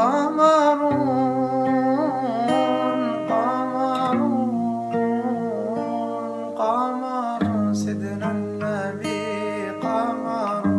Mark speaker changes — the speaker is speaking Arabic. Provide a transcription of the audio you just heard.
Speaker 1: قمر قمر قمر سيدنا النبي قمر